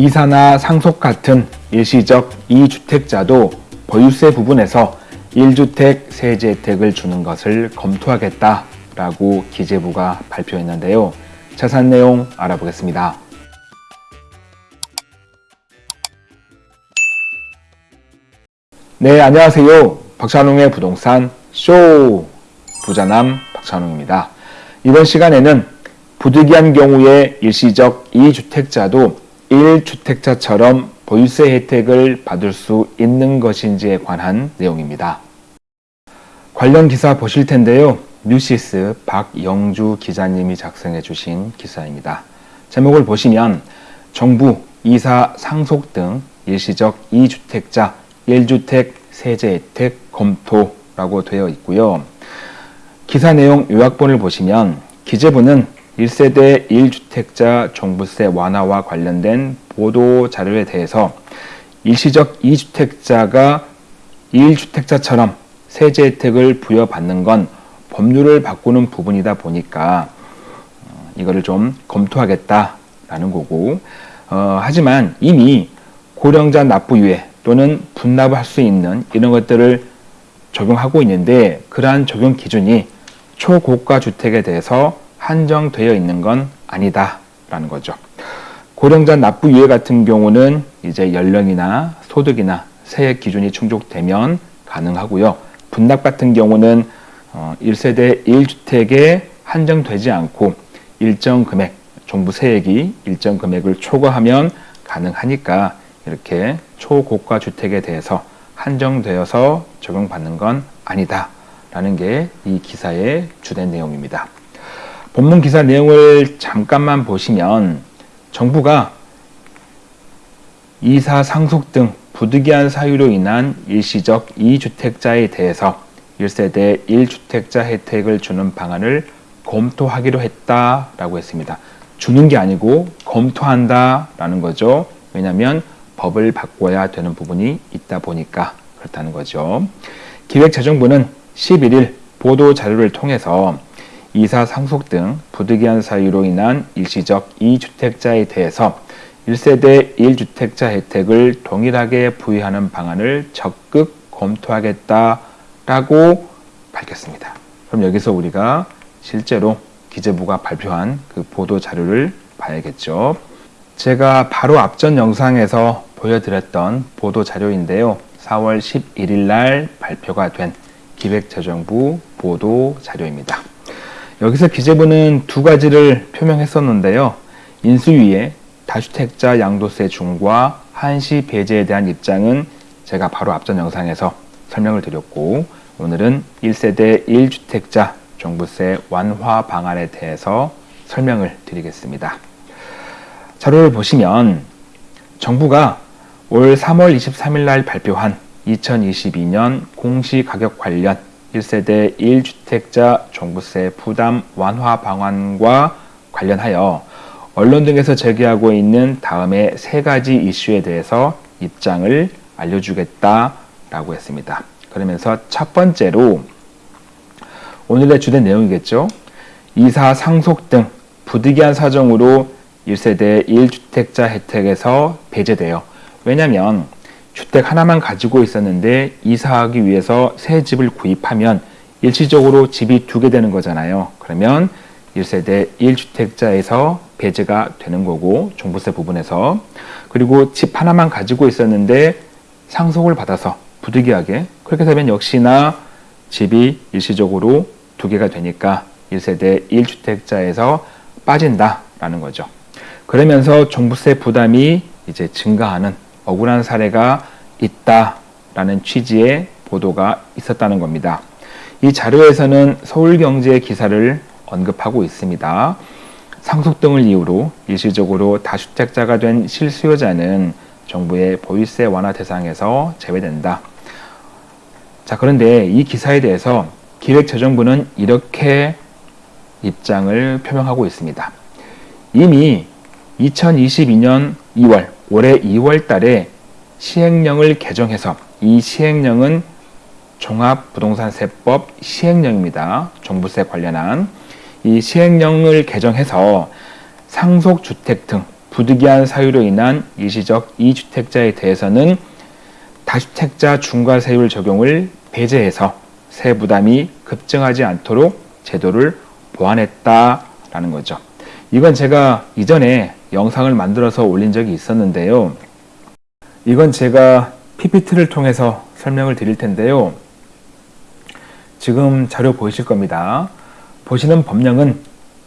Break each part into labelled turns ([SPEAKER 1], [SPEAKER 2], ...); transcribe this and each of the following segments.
[SPEAKER 1] 이사나 상속 같은 일시적 이주택자도 보유세 부분에서 1주택 세제 혜택을 주는 것을 검토하겠다라고 기재부가 발표했는데요. 자세한 내용 알아보겠습니다. 네, 안녕하세요. 박찬웅의 부동산 쇼 부자남 박찬웅입니다. 이번 시간에는 부득이한 경우에 일시적 2주택자도 1주택자처럼 보유세 혜택을 받을 수 있는 것인지에 관한 내용입니다. 관련 기사 보실 텐데요. 뉴시스 박영주 기자님이 작성해 주신 기사입니다. 제목을 보시면 정부, 이사, 상속 등 일시적 2주택자 1주택 세제 혜택 검토라고 되어 있고요. 기사 내용 요약본을 보시면 기재부는 1세대 1주택자 종부세 완화와 관련된 보도 자료에 대해서 일시적 2주택자가 1주택자처럼 세제 혜택을 부여받는 건 법률을 바꾸는 부분이다 보니까 어, 이거를 좀 검토하겠다라는 거고 어, 하지만 이미 고령자 납부 유예 또는 분납을 할수 있는 이런 것들을 적용하고 있는데 그러한 적용 기준이 초고가 주택에 대해서 한정되어 있는 건 아니다라는 거죠. 고령자 납부 유예 같은 경우는 이제 연령이나 소득이나 세액 기준이 충족되면 가능하고요. 분납 같은 경우는 1세대 어, 1주택에 한정되지 않고 일정 금액, 정부 세액이 일정 금액을 초과하면 가능하니까 이렇게 초고가 주택에 대해서 한정되어서 적용받는 건 아니다. 라는 게 이 기사의 주된 내용입니다. 본문 기사 내용을 잠깐만 보시면 정부가 이사 상속 등 부득이한 사유로 인한 일시적 2주택자에 대해서 1세대 1주택자 혜택을 주는 방안을 검토하기로 했다라고 했습니다. 주는 게 아니고 검토한다라는 거죠. 왜냐하면 법을 바꿔야 되는 부분이 있다 보니까 그렇다는 거죠. 기획재정부는 11일 보도 자료를 통해서 이사 상속 등 부득이한 사유로 인한 일시적 2주택자에 대해서 1세대 1주택자 혜택을 동일하게 부여하는 방안을 적극 검토하겠다라고 밝혔습니다. 그럼 여기서 우리가 실제로 기재부가 발표한 그 보도 자료를 봐야겠죠. 제가 바로 앞전 영상에서 보여드렸던 보도 자료인데요. 4월 11일 날 발표가 된 기획재정부 보도 자료입니다. 여기서 기재부는 두 가지를 표명했었는데요. 인수위의 다주택자 양도세 중과 한시 배제에 대한 입장은 제가 바로 앞전 영상에서 설명을 드렸고 오늘은 1세대 1주택자 종부세 완화 방안에 대해서 설명을 드리겠습니다. 자료를 보시면 정부가 올 3월 23일 날 발표한 2022년 공시가격 관련 1세대 1주택자 종부세 부담 완화 방안과 관련하여 언론 등에서 제기하고 있는 다음에 세 가지 이슈에 대해서 입장을 알려주겠다라고 했습니다. 그러면서 첫 번째로 오늘의 주된 내용이겠죠. 이사 상속 등 부득이한 사정으로 1세대 1주택자 혜택에서 배제되어 왜냐하면 주택 하나만 가지고 있었는데 이사하기 위해서 새 집을 구입하면 일시적으로 집이 두 개 되는 거잖아요. 그러면 1세대 1주택자에서 배제가 되는 거고 종부세 부분에서 그리고 집 하나만 가지고 있었는데 상속을 받아서 부득이하게 그렇게 되면 역시나 집이 일시적으로 두 개가 되니까 1세대 1주택자에서 빠진다라는 거죠. 그러면서 종부세 부담이 이제 증가하는 억울한 사례가 있다라는 취지의 보도가 있었다는 겁니다. 이 자료에서는 서울경제 기사를 언급하고 있습니다. 상속 등을 이유로 일시적으로 다주택자가 된 실수요자는 정부의 보유세 완화 대상에서 제외된다. 자, 그런데 이 기사에 대해서 기획재정부는 이렇게 입장을 표명하고 있습니다. 이미 2022년 2월 올해 2월 달에 시행령을 개정해서 이 시행령은 종합부동산세법 시행령입니다. 종부세 관련한 이 시행령을 개정해서 상속주택 등 부득이한 사유로 인한 일시적 이주택자에 대해서는 다주택자 중과세율 적용을 배제해서 세부담이 급증하지 않도록 제도를 보완했다라는 거죠. 이건 제가 이전에 영상을 만들어서 올린 적이 있었는데요. 이건 제가 PPT를 통해서 설명을 드릴 텐데요. 지금 자료 보이실 겁니다. 보시는 법령은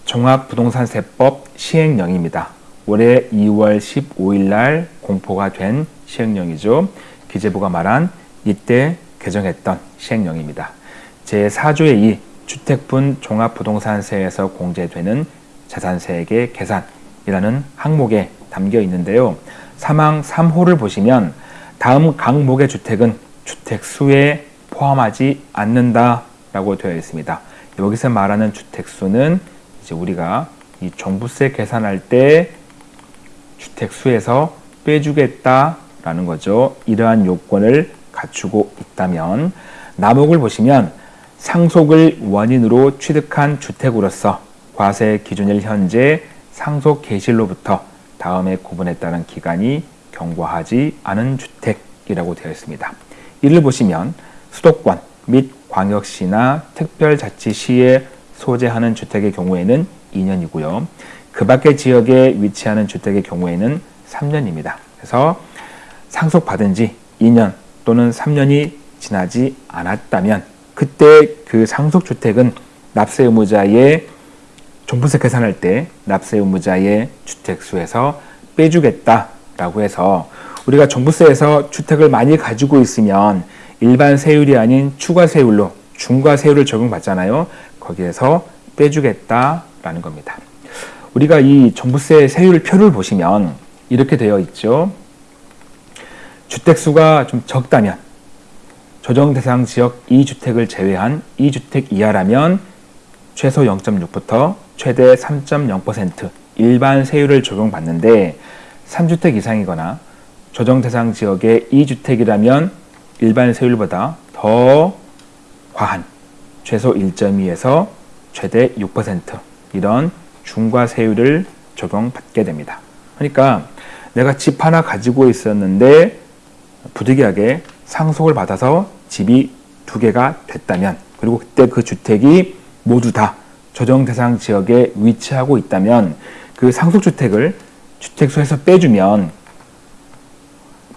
[SPEAKER 1] 종합부동산세법 시행령입니다. 올해 2월 15일 날 공포가 된 시행령이죠. 기재부가 말한 이때 개정했던 시행령입니다. 제4조의 2 주택분 종합부동산세에서 공제되는 자산세액의 계산이라는 항목에 담겨 있는데요. 사망 3호를 보시면 다음 강목의 주택은 주택수에 포함하지 않는다라고 되어 있습니다. 여기서 말하는 주택수는 이제 우리가 이 종부세 계산할 때 주택수에서 빼주겠다라는 거죠. 이러한 요건을 갖추고 있다면 남목을 보시면 상속을 원인으로 취득한 주택으로서 과세 기준일 현재 상속 개시로부터 다음에 따른 기간이 경과하지 않은 주택이라고 되어 있습니다. 이를 보시면 수도권 및 광역시나 특별자치시에 소재하는 주택의 경우에는 2년이고요. 그 밖의 지역에 위치하는 주택의 경우에는 3년입니다. 그래서 상속받은 지 2년 또는 3년이 지나지 않았다면 그때 그 상속주택은 납세 의무자의 종부세 계산할 때 납세 의무자의 주택수에서 빼주겠다라고 해서 우리가 종부세에서 주택을 많이 가지고 있으면 일반 세율이 아닌 추가 세율로 중과 세율을 적용받잖아요. 거기에서 빼주겠다라는 겁니다. 우리가 이 종부세 세율 표를 보시면 이렇게 되어 있죠. 주택수가 좀 적다면 조정 대상 지역 2주택을 제외한 2주택 이하라면 최소 0.6부터 최대 3.0% 일반 세율을 적용받는데 3주택 이상이거나 조정 대상 지역의 2주택이라면 일반 세율보다 더 과한 최소 1.2에서 최대 6% 이런 중과 세율을 적용받게 됩니다. 그러니까 내가 집 하나 가지고 있었는데 부득이하게 상속을 받아서 집이 두 개가 됐다면 그리고 그때 그 주택이 모두 다 조정 대상 지역에 위치하고 있다면 그 상속주택을 주택수에서 빼주면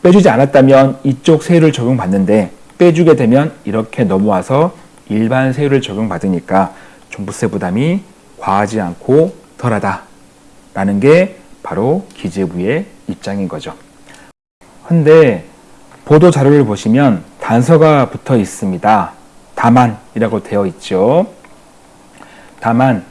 [SPEAKER 1] 빼주지 않았다면 이쪽 세율을 적용받는데 빼주게 되면 이렇게 넘어와서 일반 세율을 적용받으니까 종부세 부담이 과하지 않고 덜하다 라는 게 바로 기재부의 입장인 거죠. 근데 보도 자료를 보시면 단서가 붙어 있습니다. 다만 이라고 되어 있죠. 다만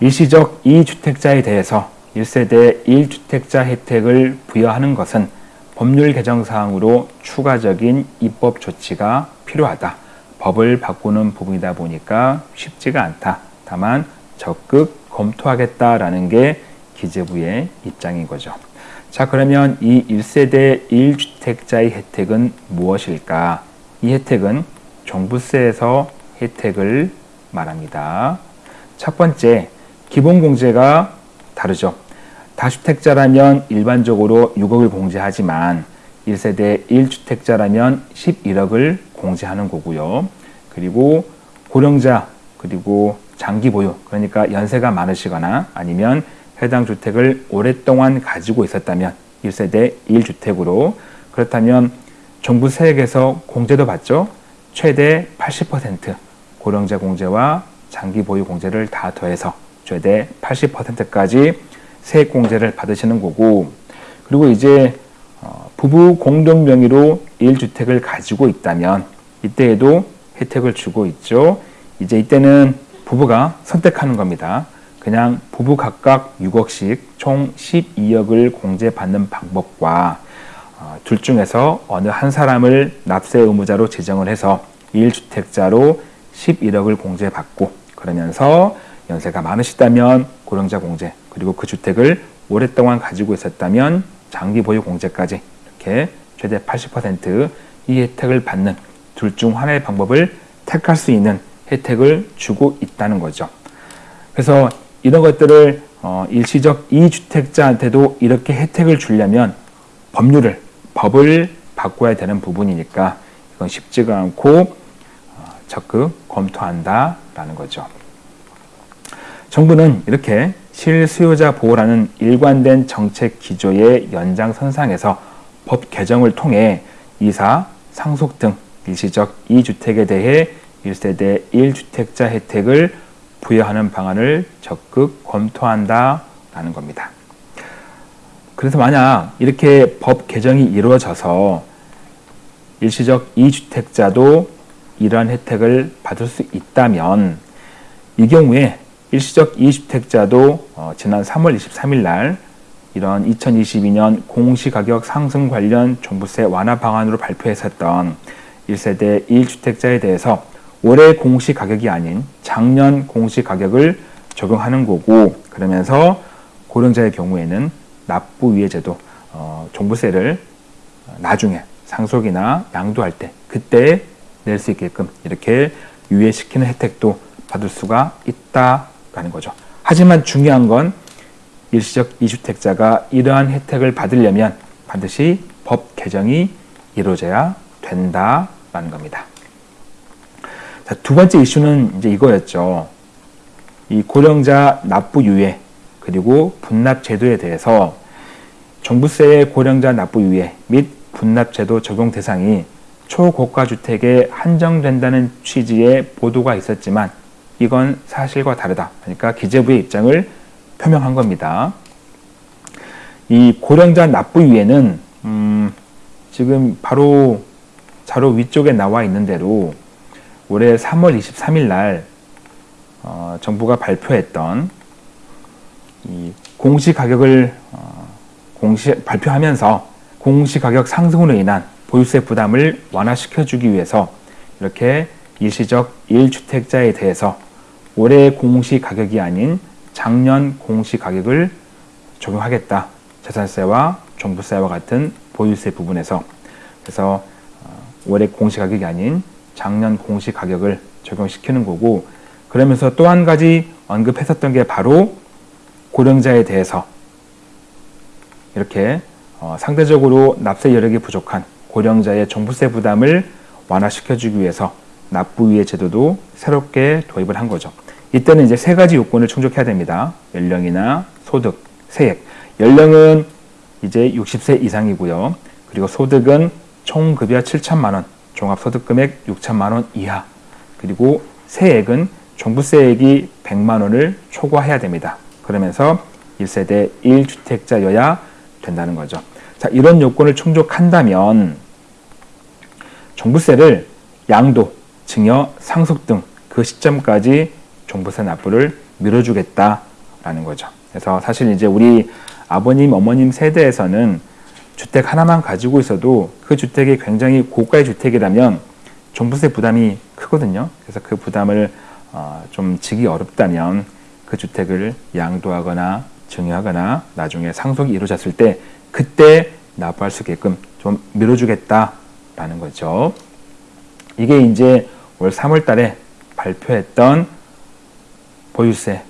[SPEAKER 1] 일시적 2주택자에 대해서 1세대 1주택자 혜택을 부여하는 것은 법률 개정 사항으로 추가적인 입법 조치가 필요하다. 법을 바꾸는 부분이다 보니까 쉽지가 않다. 다만 적극 검토하겠다라는 게 기재부의 입장인 거죠. 자 그러면 이 1세대 1주택자의 혜택은 무엇일까? 이 혜택은 종부세에서 혜택을 말합니다. 첫 번째, 기본 공제가 다르죠. 다주택자라면 일반적으로 6억을 공제하지만 1세대 1주택자라면 11억을 공제하는 거고요. 그리고 고령자 그리고 장기 보유 그러니까 연세가 많으시거나 아니면 해당 주택을 오랫동안 가지고 있었다면 1세대 1주택으로 그렇다면 정부 세액에서 공제도 받죠. 최대 80% 고령자 공제와 장기 보유 공제를 다 더해서 최대 80%까지 세액 공제를 받으시는 거고 그리고 이제 어, 부부 공동 명의로 1주택을 가지고 있다면 이때에도 혜택을 주고 있죠. 이제 이때는 부부가 선택하는 겁니다. 그냥 부부 각각 6억씩 총 12억을 공제받는 방법과 어, 둘 중에서 어느 한 사람을 납세 의무자로 지정을 해서 1주택자로 11억을 공제받고 그러면서 연세가 많으시다면 고령자 공제 그리고 그 주택을 오랫동안 가지고 있었다면 장기 보유 공제까지 이렇게 최대 80%이 혜택을 받는 둘 중 하나의 방법을 택할 수 있는 혜택을 주고 있다는 거죠. 그래서 이런 것들을 어, 일시적 2주택자한테도 이렇게 혜택을 주려면 법률을, 법을 바꿔야 되는 부분이니까 이건 쉽지가 않고 어, 적극 검토한다 라는 거죠. 정부는 이렇게 실수요자 보호라는 일관된 정책 기조의 연장선상에서 법 개정을 통해 이사, 상속 등 일시적 2주택에 대해 1세대 1주택자 혜택을 부여하는 방안을 적극 검토한다라는 겁니다. 그래서 만약 이렇게 법 개정이 이루어져서 일시적 2주택자도 이러한 혜택을 받을 수 있다면 이 경우에 일시적 2주택자도 어, 지난 3월 23일 날 이런 2022년 공시가격 상승 관련 종부세 완화 방안으로 발표했었던 1세대 1주택자에 대해서 올해 공시가격이 아닌 작년 공시가격을 적용하는 거고 그러면서 고령자의 경우에는 납부유예제도 어, 종부세를 나중에 상속이나 양도할 때 그때 낼 수 있게끔 이렇게 유예시키는 혜택도 받을 수가 있다라는 거죠. 하지만 중요한 건 일시적 2주택자가 이러한 혜택을 받으려면 반드시 법 개정이 이루어져야 된다라는 겁니다. 자, 두 번째 이슈는 이제 이거였죠. 이 고령자 납부 유예 그리고 분납 제도에 대해서 종부세의 고령자 납부 유예 및 분납 제도 적용 대상이 초고가 주택에 한정된다는 취지의 보도가 있었지만 이건 사실과 다르다. 그러니까 기재부의 입장을 표명한 겁니다. 이 고령자 납부 유예는 음, 지금 바로 자료 위쪽에 나와 있는 대로 올해 3월 23일 날 어, 정부가 발표했던 이 공시 가격을 어, 공시 발표하면서 공시 가격 상승으로 인한 보유세 부담을 완화시켜주기 위해서 이렇게 일시적 1주택자에 대해서 올해 공시 가격이 아닌 작년 공시 가격을 적용하겠다. 재산세와 종부세와 같은 보유세 부분에서 그래서 어, 올해 공시 가격이 아닌 작년 공시 가격을 적용시키는 거고 그러면서 또 한 가지 언급했었던 게 바로 고령자에 대해서 이렇게 어, 상대적으로 납세 여력이 부족한 고령자의 종부세 부담을 완화시켜주기 위해서 납부위의 제도도 새롭게 도입을 한 거죠. 이때는 이제 세 가지 요건을 충족해야 됩니다. 연령이나 소득, 세액. 연령은 이제 60세 이상이고요. 그리고 소득은 총 급여 7천만 원, 종합소득 금액 6천만 원 이하. 그리고 세액은 종부세액이 100만 원을 초과해야 됩니다. 그러면서 1세대 1주택자여야 된다는 거죠. 자, 이런 요건을 충족한다면 종부세를 양도, 증여, 상속 등 그 시점까지 종부세 납부를 밀어주겠다라는 거죠. 그래서 사실 이제 우리 아버님, 어머님 세대에서는 주택 하나만 가지고 있어도 그 주택이 굉장히 고가의 주택이라면 종부세 부담이 크거든요. 그래서 그 부담을 어, 좀 지기 어렵다면 그 주택을 양도하거나 증여하거나 나중에 상속이 이루어졌을 때 그때 납부할 수 있게끔 좀 밀어주겠다 라는 거죠. 이게 이제 올 3월 달에 발표했던 보유세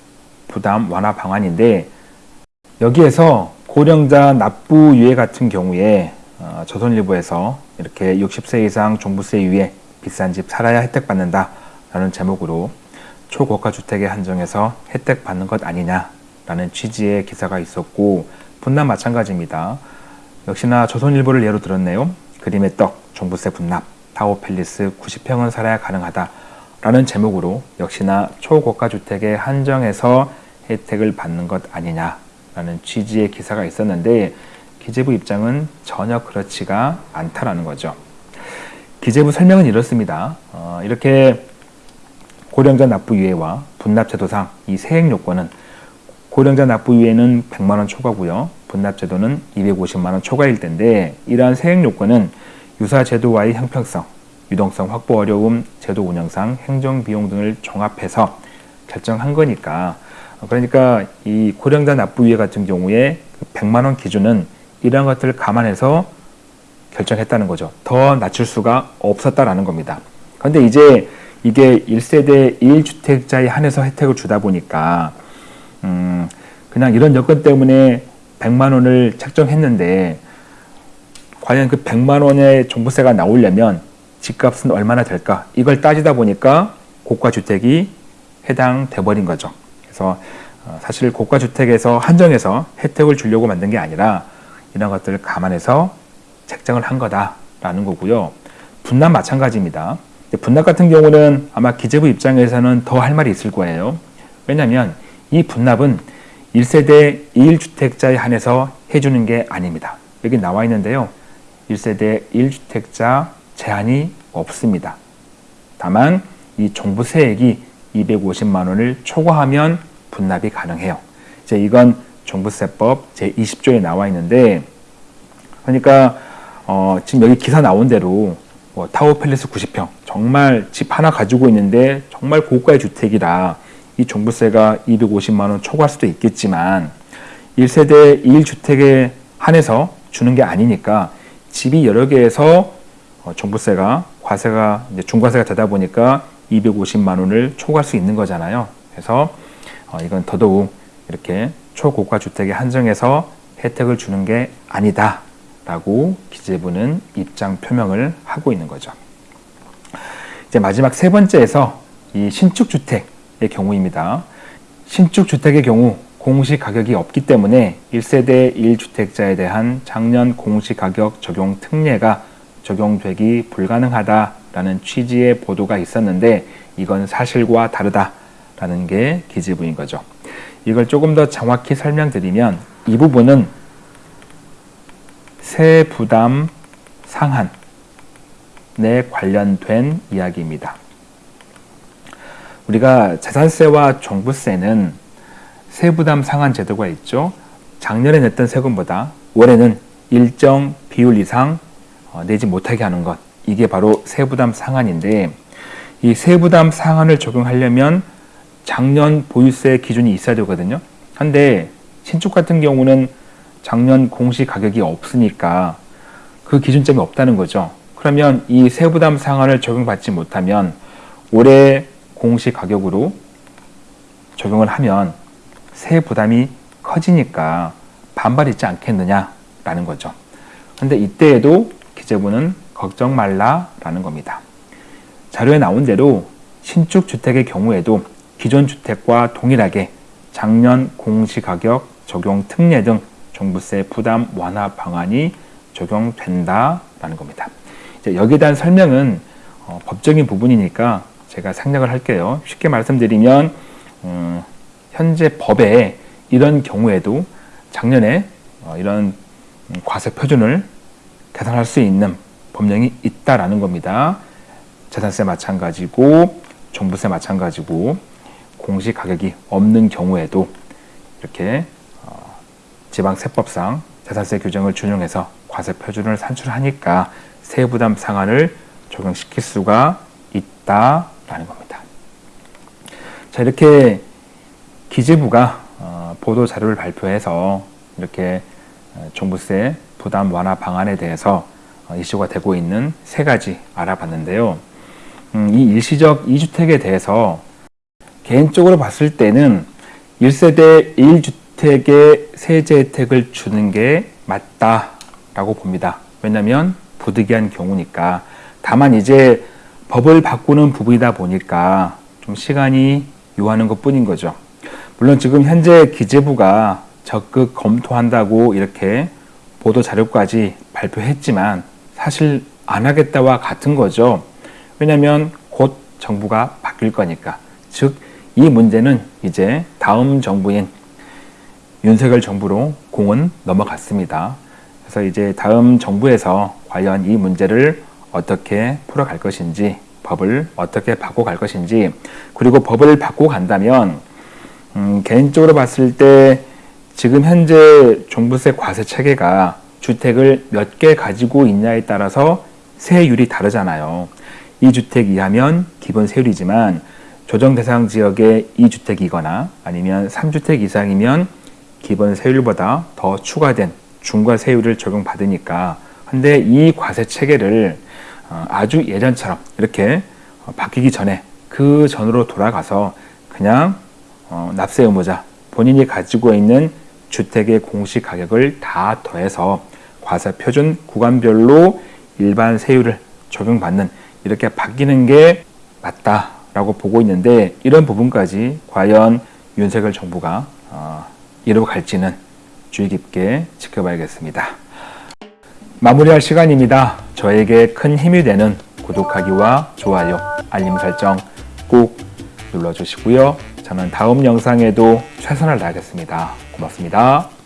[SPEAKER 1] 부담 완화 방안인데 여기에서 고령자 납부 유예 같은 경우에 어, 조선일보에서 이렇게 60세 이상 종부세 유예 비싼 집 살아야 혜택 받는다 라는 제목으로 초고가 주택에 한정해서 혜택 받는 것 아니냐 라는 취지의 기사가 있었고 분납 마찬가지입니다. 역시나 조선일보를 예로 들었네요. 그림의 떡, 종부세 분납, 타워팰리스 90평은 살아야 가능하다 라는 제목으로 역시나 초고가 주택에 한정해서 혜택을 받는 것 아니냐라는 취지의 기사가 있었는데 기재부 입장은 전혀 그렇지가 않다라는 거죠. 기재부 설명은 이렇습니다. 어, 이렇게 고령자 납부 유예와 분납제도상 이 세액 요건은 고령자 납부 유예는 100만 원 초과고요. 분납제도는 250만 원 초과일 텐데 이러한 세액 요건은 유사 제도와의 형평성, 유동성 확보 어려움, 제도 운영상 행정 비용 등을 종합해서 결정한 거니까 그러니까 이 고령자 납부 유예 같은 경우에 100만 원 기준은 이러한 것들을 감안해서 결정했다는 거죠. 더 낮출 수가 없었다라는 겁니다. 그런데 이제 이게 1세대 1주택자에 한해서 혜택을 주다 보니까 음, 그냥 이런 여건 때문에 100만 원을 책정했는데 과연 그 100만 원의 종부세가 나오려면 집값은 얼마나 될까? 이걸 따지다 보니까 고가 주택이 해당돼 버린 거죠. 그래서 어, 사실 고가 주택에서 한정해서 혜택을 주려고 만든 게 아니라 이런 것들을 감안해서 책정을 한 거다라는 거고요. 분납 마찬가지입니다. 분납 같은 경우는 아마 기재부 입장에서는 더 할 말이 있을 거예요. 왜냐하면 이 분납은 1세대 1주택자에 한해서 해주는 게 아닙니다. 여기 나와 있는데요. 1세대 1주택자 제한이 없습니다. 다만 이 종부세액이 250만 원을 초과하면 분납이 가능해요. 이제 이건 종부세법 제20조에 나와 있는데 그러니까 어, 지금 여기 기사 나온 대로 뭐 타워 팰리스 90평 정말 집 하나 가지고 있는데 정말 고가의 주택이라 이 종부세가 250만 원 초과할 수도 있겠지만 1세대 1주택에 한해서 주는 게 아니니까 집이 여러 개에서 어, 종부세가 과세가 이제 중과세가 되다 보니까 250만 원을 초과할 수 있는 거잖아요. 그래서 어, 이건 더더욱 이렇게 초고가 주택에 한정해서 혜택을 주는 게 아니다 라고 기재부는 입장 표명을 하고 있는 거죠. 이제 마지막 세 번째에서 이 신축 주택의 경우입니다. 신축 주택의 경우 공시 가격이 없기 때문에 1세대 1주택자에 대한 작년 공시 가격 적용 특례가 적용되기 불가능하다라는 취지의 보도가 있었는데 이건 사실과 다르다라는 게 기재부인 거죠. 이걸 조금 더 정확히 설명드리면 이 부분은 세 부담 상한에 관련된 이야기입니다. 우리가 재산세와 종부세는 세부담 상한 제도가 있죠. 작년에 냈던 세금보다 올해는 일정 비율 이상 어, 내지 못하게 하는 것 이게 바로 세부담 상한인데 이 세부담 상한을 적용하려면 작년 보유세 기준이 있어야 되거든요. 한데 신축 같은 경우는 작년 공시 가격이 없으니까 그 기준점이 없다는 거죠. 그러면 이 세부담 상한을 적용받지 못하면 올해 공시 가격으로 적용을 하면 세 부담이 커지니까 반발 있지 않겠느냐라는 거죠. 근데 이때에도 기재부는 걱정 말라라는 겁니다. 자료에 나온 대로 신축 주택의 경우에도 기존 주택과 동일하게 작년 공시가격 적용 특례 등 종부세 부담 완화 방안이 적용된다라는 겁니다. 이제 여기에 대한 설명은 어, 법적인 부분이니까 제가 생략을 할게요. 쉽게 말씀드리면 음, 현재 법에 이런 경우에도 작년에 어, 이런 과세 표준을 계산할 수 있는 법령이 있다라는 겁니다. 재산세 마찬가지고 종부세 마찬가지고 공시 가격이 없는 경우에도 이렇게 어, 지방세법상 재산세 규정을 준용해서 과세 표준을 산출하니까 세부담 상한을 적용시킬 수가 있다라는 겁니다. 자 이렇게 기재부가 어, 보도 자료를 발표해서 이렇게 어, 종부세 부담 완화 방안에 대해서 어, 이슈가 되고 있는 세 가지 알아봤는데요. 음, 이 일시적 2주택에 대해서 개인적으로 봤을 때는 1세대 1주택에 세제 혜택을 주는 게 맞다라고 봅니다. 왜냐하면 부득이한 경우니까. 다만 이제 법을 바꾸는 부분이다 보니까 좀 시간이 요하는 것 뿐인 거죠. 물론 지금 현재 기재부가 적극 검토한다고 이렇게 보도 자료까지 발표했지만 사실 안 하겠다와 같은 거죠. 왜냐하면 곧 정부가 바뀔 거니까. 즉, 이 문제는 이제 다음 정부인 윤석열 정부로 공은 넘어갔습니다. 그래서 이제 다음 정부에서 과연 이 문제를 어떻게 풀어갈 것인지, 법을 어떻게 바꿔갈 것인지, 그리고 법을 바꿔 간다면, 음, 개인적으로 봤을 때 지금 현재 종부세 과세 체계가 주택을 몇 개 가지고 있냐에 따라서 세율이 다르잖아요. 2주택 이하면 기본 세율이지만 조정 대상 지역에 2주택이거나 아니면 3주택 이상이면 기본 세율보다 더 추가된 중과 세율을 적용받으니까 근데 이 과세 체계를 어, 아주 예전처럼 이렇게 바뀌기 전에 그 전으로 돌아가서 그냥 어, 납세 의무자 본인이 가지고 있는 주택의 공시 가격을 다 더해서 과세 표준 구간별로 일반 세율을 적용받는 이렇게 바뀌는 게 맞다라고 보고 있는데 이런 부분까지 과연 윤석열 정부가 어, 이루어 갈지는 주의 깊게 지켜봐야겠습니다. 마무리할 시간입니다. 저에게 큰 힘이 되는 구독하기와 좋아요, 알림 설정 꼭 눌러주시고요. 저는 다음 영상에도 최선을 다하겠습니다. 고맙습니다.